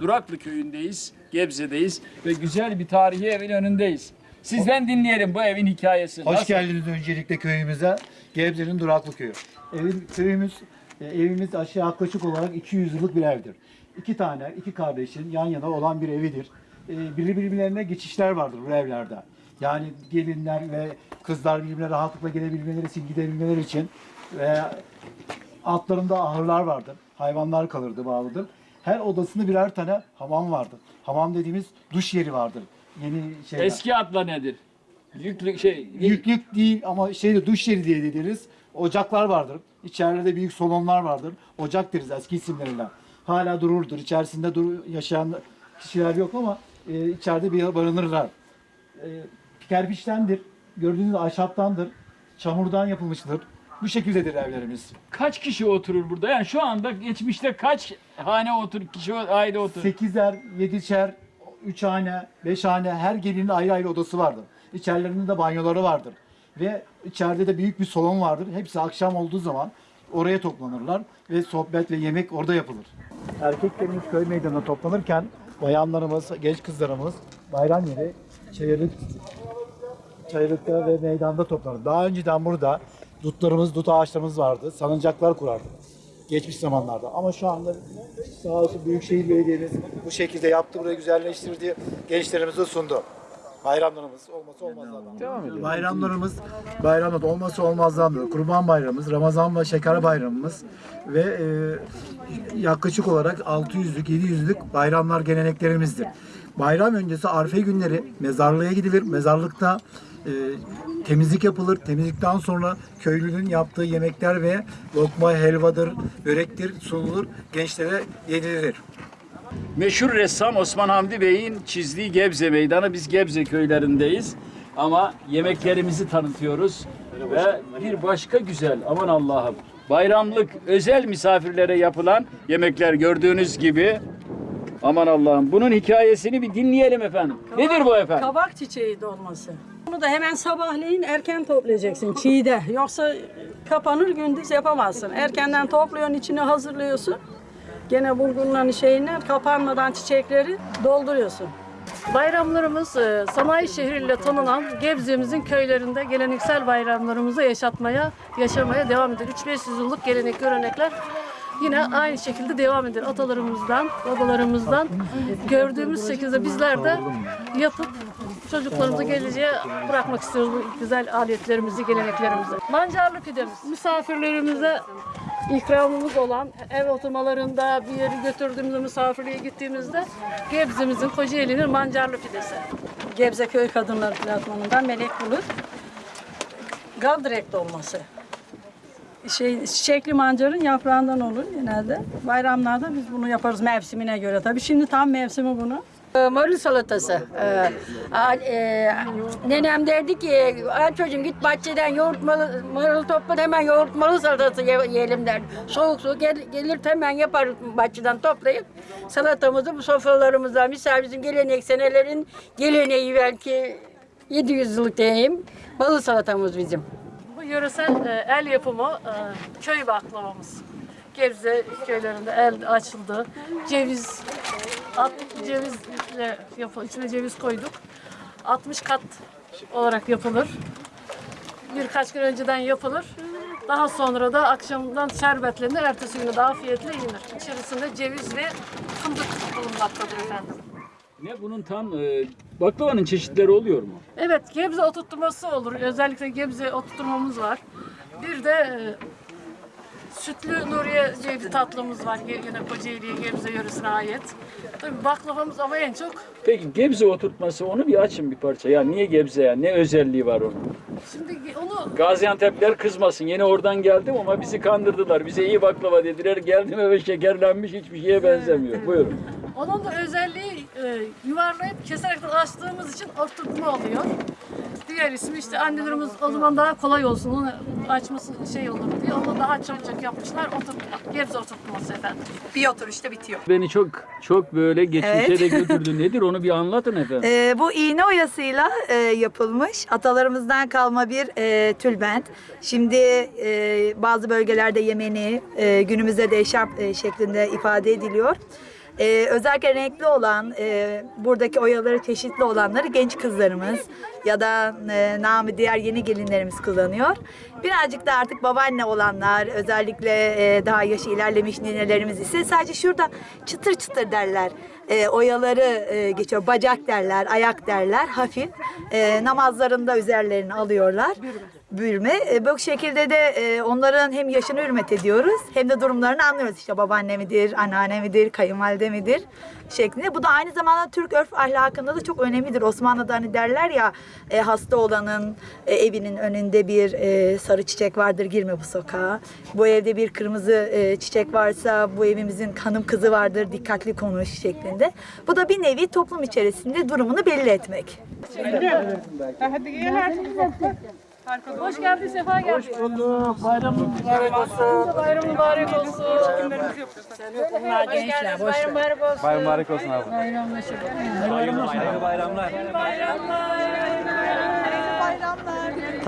Duraklı köyündeyiz, Gebze'deyiz ve güzel bir tarihi evin önündeyiz. Sizden dinleyelim bu evin hikayesini. Hoş Nasıl? geldiniz öncelikle köyümüze. Gebze'nin Duraklı Köyü. Evin, köyümüz, e, evimiz aşağı yaklaşık olarak 200 yıllık bir evdir. İki tane, iki kardeşin yan yana olan bir evidir. E, birbirlerine geçişler vardır bu evlerde. Yani gelinler ve kızlar birbirine rahatlıkla gelebilmeleri için, gidebilmeleri için ve altlarında ahırlar vardır. Hayvanlar kalırdı, bağlıdır. Her odasında birer tane hamam vardır. Hamam dediğimiz duş yeri vardır. Yeni şeyler. Eski adla nedir? Yüklük şey, Yüklük değil ama şeyde duş yeri diye deriz. Ocaklar vardır. İçeride büyük salonlar vardır. Ocak deriz eski isimleriyle. Hala dururdur. İçerisinde dur yaşayan kişiler yok ama e, içeride bir barınırlar. E, kerpiçtendir. Gördüğünüz ahşaptandır. Çamurdan yapılmıştır. Bu şekildedir evlerimiz. kaç kişi oturur burada? Yani şu anda geçmişte kaç hane otur, kişi aile oturur? Sekizer, yedişer, üç hane, beş hane her gelinin ayrı ayrı odası vardır. İçerilerinde de banyoları vardır. Ve içeride de büyük bir salon vardır. Hepsi akşam olduğu zaman oraya toplanırlar ve sohbet ve yemek orada yapılır. Erkeklerimiz köy meydanına toplanırken bayanlarımız, genç kızlarımız bayram yeri çayırlık, çayırlıkta ve meydanda toplanır. Daha önceden burada dutlarımız, dut ağaçlarımız vardı. Salıncaklar kurardık geçmiş zamanlarda. Ama şu anda sağ olsun Büyükşehir Belediye'miz bu şekilde yaptı, burayı güzelleştirdi, gençlerimize sundu. Bayramlarımız olması olmazlardan. Devam edelim. Bayramlarımız bayramda olması olmazlardan. Kurban Bayramımız, Ramazan ve Şeker Bayramımız ve e, yaklaşık olarak 600'lük, 700'lük bayramlar geleneklerimizdir. Bayram öncesi Arife günleri mezarlığa gidilir. Mezarlıkta e, temizlik yapılır. Temizlikten sonra köylünün yaptığı yemekler ve lokma, helvadır, börektir sunulur. Gençlere yedirilir. Meşhur ressam Osman Hamdi Bey'in çizdiği Gebze Meydanı. Biz Gebze köylerindeyiz. Ama yemeklerimizi tanıtıyoruz. Ve bir başka güzel, aman Allah'ım. Bayramlık özel misafirlere yapılan yemekler gördüğünüz gibi. Aman Allah'ım. Bunun hikayesini bir dinleyelim efendim. Nedir bu efendim? Kabak çiçeği dolması. Bunu da hemen sabahleyin erken toplayacaksın çiğde. Yoksa kapanır gündüz yapamazsın. Erkenden topluyorsun, içine hazırlıyorsun. Gene bulgurların şeyine kapanmadan çiçekleri dolduruyorsun. Bayramlarımız e, sanayi şehriyle tanınan Gebze'mizin köylerinde geleneksel bayramlarımızı yaşatmaya, yaşamaya devam eder. 3-500 yıllık gelenek, görenekler yine aynı şekilde devam eder. Atalarımızdan, babalarımızdan gördüğümüz şekilde bizler de yapıp çocuklarımıza geleceğe bırakmak istiyoruz bu güzel aletlerimizi, geleneklerimizi. Mancarlı pidemiz. Misafirlerimize ikramımız olan ev oturmalarında bir yeri götürdüğümüzde misafirliğe gittiğimizde Gebze'mizin Kocaeli'nin mancarlı pidesi. Gebze Köy Kadınları Platformu'ndan Melek Bulut. Gavdirek dolması. Şey, çiçekli mancarın yaprağından olur genelde. Bayramlarda biz bunu yaparız mevsimine göre. Tabii şimdi tam mevsimi bunu. Ee, Marul salatası. Ee, e, nenem derdi ki, "Ay çocuğum git bahçeden yoğurt marul topla hemen yoğurt malı salatası ye- yiyelim derdi. Soğuk soğuk gel, gelir hemen yapar bahçeden toplayıp salatamızı bu sofralarımıza, misal bizim gelenek senelerin geleneği belki 700 yıllık diyeyim. Balı salatamız bizim. Bu yöresel e, el yapımı e, köy baklavamız. Gebze köylerinde el açıldı. Ceviz, at, cevizle yapı, içine ceviz koyduk. 60 kat olarak yapılır. Birkaç gün önceden yapılır. Daha sonra da akşamdan şerbetlenir, ertesi günü daha afiyetle yenir. İçerisinde ceviz ve fındık bulunmaktadır efendim. Ne bunun tam e, baklavanın çeşitleri oluyor mu? Evet, Gebze oturtması olur. Özellikle Gebze oturtmamız var. Bir de e, sütlü Nuriye diye bir tatlımız var. Yine Kocaeli'ye, Gebze yöresine ait. Tabii baklavamız ama en çok Peki Gebze oturtması onu bir açın bir parça. Ya niye Gebze ya? Ne özelliği var onun? şimdi onu Gaziantep'ler kızmasın. Yine oradan geldim ama bizi kandırdılar. Bize iyi baklava dediler. Geldim eve şekerlenmiş hiçbir şeye benzemiyor. Buyurun. Onun da özelliği e, yuvarlayıp keserek de açtığımız için oturtma oluyor. Diğer ismi işte annelerimiz o zaman daha kolay olsun, onu açması şey olur diye onu daha çabuk yapmışlar. Oturtma, Gebze oturtması efendim. Bir oturuşta bitiyor. Beni çok çok böyle geçmişe Evet. de götürdü. Nedir onu bir anlatın efendim. Ee, bu iğne oyasıyla e, yapılmış atalarımızdan kalma bir e, tülbent. Şimdi e, bazı bölgelerde Yemeni, e, günümüzde de eşarp e, şeklinde ifade ediliyor. Ee, özellikle renkli olan, e, buradaki oyaları çeşitli olanları genç kızlarımız ya da e, namı diğer yeni gelinlerimiz kullanıyor. Birazcık da artık babaanne olanlar, özellikle e, daha yaşı ilerlemiş ninelerimiz ise sadece şurada çıtır çıtır derler. E, oyaları e, geçiyor, bacak derler, ayak derler, hafif. E, namazlarında üzerlerini alıyorlar. Bürme. E, bu şekilde de e, onların hem yaşını hürmet ediyoruz hem de durumlarını anlıyoruz. İşte babaanne midir, anneanne midir, kayınvalide midir şeklinde. Bu da aynı zamanda Türk örf ahlakında da çok önemlidir. Osmanlı'da hani derler ya e, hasta olanın e, evinin önünde bir e, sarı çiçek vardır girme bu sokağa. Bu evde bir kırmızı e, çiçek varsa bu evimizin hanım kızı vardır dikkatli konuş şeklinde üzerinde. Bu da bir nevi toplum içerisinde durumunu belli etmek. Şey Hoş geldin, sefa geldin. Hoş bulduk. Bayramın mübarek olsun. Bayramın mübarek olsun. Bunlar gençler, boş Bayram mübarek olsun. Bayram mübarek olsun abi. Bayramlaşın. Bayramlar. Bayramlar. Bayramlar. Bayramlar.